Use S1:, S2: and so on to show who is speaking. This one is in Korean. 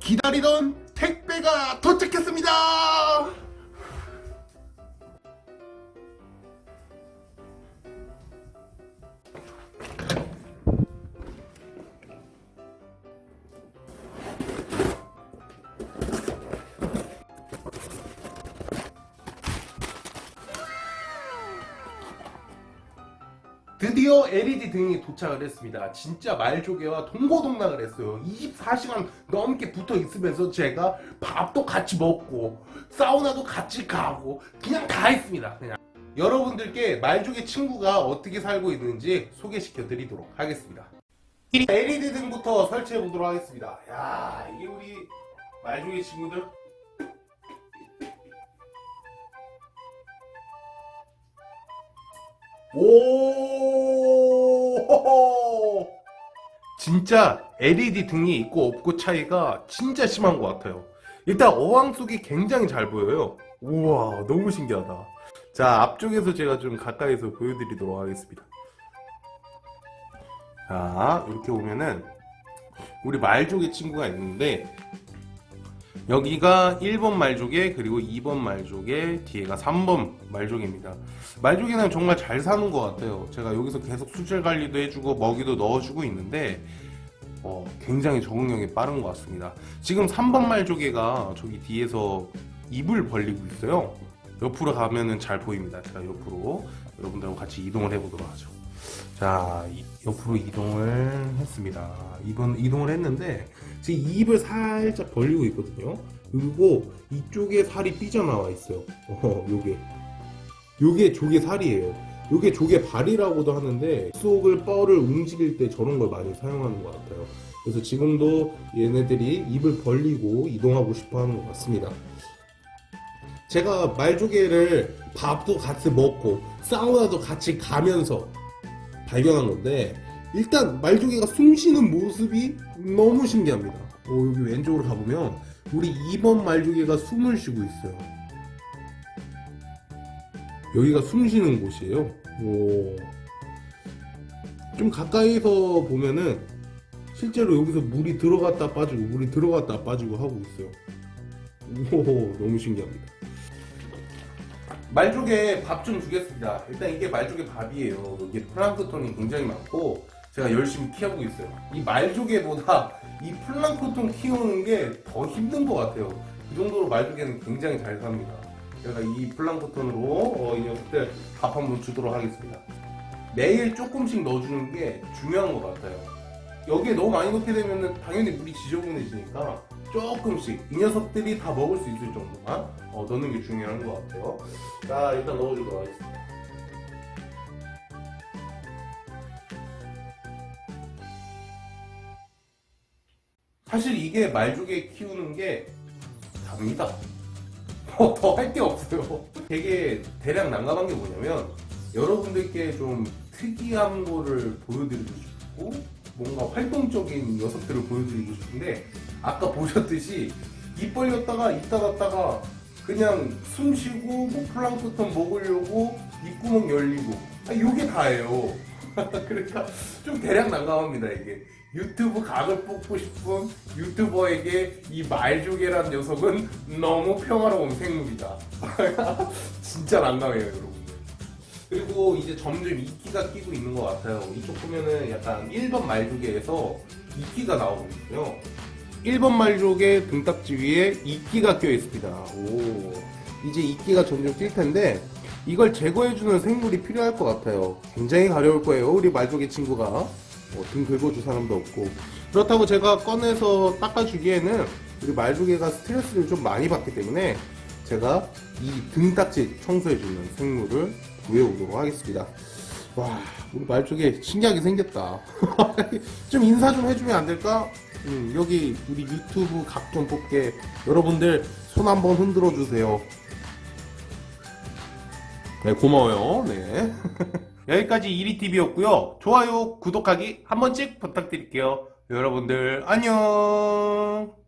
S1: 기다리던 택배가 도착했습니다. 드디어 LED 등이 도착을 했습니다. 진짜 말조개와 동고동락을 했어요. 24시간 넘게 붙어 있으면서 제가 밥도 같이 먹고 사우나도 같이 가고 그냥 다 했습니다. 그냥 여러분들께 말조개 친구가 어떻게 살고 있는지 소개시켜 드리도록 하겠습니다. LED 등부터 설치해 보도록 하겠습니다. 야 이게 우리 말조개 친구들 오 진짜 LED 등이 있고 없고 차이가 진짜 심한 것 같아요. 일단 어항 속이 굉장히 잘 보여요. 우와 너무 신기하다. 자 앞쪽에서 제가 좀 가까이서 보여드리도록 하겠습니다. 자 이렇게 보면은 우리 말조개 친구가 있는데 여기가 1번 말조개 그리고 2번 말조개 뒤에가 3번 말조개입니다. 말조개는 정말 잘 사는 것 같아요. 제가 여기서 계속 수질 관리도 해주고 먹이도 넣어주고 있는데 어, 굉장히 적응력이 빠른 것 같습니다. 지금 3번 말조개가 저기 뒤에서 입을 벌리고 있어요. 옆으로 가면은 잘 보입니다. 제가 옆으로 여러분들하고 같이 이동을 해보도록 하죠 자 이- 옆으로 이동을 했습니다. 이번 이동을 했는데 지금 입을 살짝 벌리고 있거든요. 그리고 이쪽에 살이 삐져나와 있어요. 어 요게. 요게 조개 살이에요. 요게 조개 발이라고도 하는데 속을 뻘을 움직일 때 저런 걸 많이 사용하는 것 같아요. 그래서 지금도 얘네들이 입을 벌리고 이동하고 싶어 하는 것 같습니다. 제가 말조개를 밥도 같이 먹고 사우나도 같이 가면서 발견한 건데 일단 말조개가 숨 쉬는 모습이 너무 신기합니다. 어, 여기 왼쪽으로 가보면 우리 2번 말조개가 숨을 쉬고 있어요. 여기가 숨 쉬는 곳이에요. 오. 좀 가까이서 보면은 실제로 여기서 물이 들어갔다 빠지고 물이 들어갔다 빠지고 하고 있어요. 오 너무 신기합니다 말조개 밥 좀 주겠습니다. 일단 이게 말조개 밥이에요. 이게 플랑크톤이 굉장히 많고 제가 열심히 키우고 있어요. 이 말조개보다 이 플랑크톤 키우는 게 더 힘든 것 같아요. 그 정도로 말조개는 굉장히 잘 삽니다. 제가 이 플랑크톤으로 어, 이 녀석들 밥 한번 주도록 하겠습니다. 매일 조금씩 넣어주는 게 중요한 것 같아요. 여기에 너무 많이 넣게 되면 당연히 물이 지저분해지니까 조금씩 이 녀석들이 다 먹을 수 있을 정도만 어, 넣는 게 중요한 것 같아요. 자 일단 넣어주도록 하겠습니다. 사실 이게 말조개 키우는 게 답니다. 더할 게 없어요. 되게 대략 난감한 게 뭐냐면 여러분들께 좀 특이한 거를 보여드리고 싶고 뭔가 활동적인 녀석들을 보여드리고 싶은데 아까 보셨듯이 입 벌렸다가 입 닫았다가 그냥 숨 쉬고 뭐 플랑크톤 먹으려고 입구멍 열리고 아, 요게 다예요. 그러니까 좀 대략 난감합니다 이게. 유튜브 각을 뽑고 싶은 유튜버에게 이 말조개란 녀석은 너무 평화로운 생물이다. 진짜 난감해요 여러분들 그리고 이제 점점 이끼가 끼고 있는 것 같아요 이쪽 보면은 약간 1번 말조개에서 이끼가 나오고 있고요 1번 말족의 등딱지 위에 이끼가 껴 있습니다. 오, 이제 이끼가 점점 낄 텐데 이걸 제거해주는 생물이 필요할 것 같아요. 굉장히 가려울 거예요. 우리 말족의 친구가 뭐등 긁어줄 사람도 없고 그렇다고 제가 꺼내서 닦아주기에는 우리 말조개가 스트레스를 좀 많이 받기 때문에 제가 이 등딱지 청소해주는 생물을 구해오도록 하겠습니다. 와, 우리 말조개 신기하게 생겼다. 좀 인사 좀 해주면 안 될까? 음, 여기 우리 유튜브 각좀 뽑게 여러분들 손 한번 흔들어 주세요. 네, 고마워요. 네. 여기까지 이리TV였고요. 좋아요, 구독하기 한 번씩 부탁드릴게요. 여러분들 안녕.